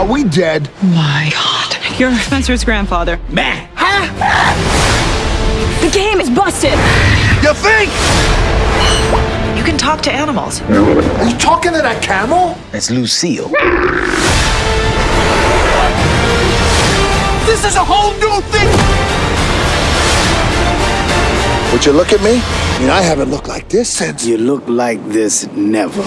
Are we dead? My God. You're Spencer's grandfather. Man. The game is busted. You think? You can talk to animals. Are you talking to that camel? It's Lucille. This is a whole new thing. Would you look at me? I mean, I haven't looked like this since. You look like this never.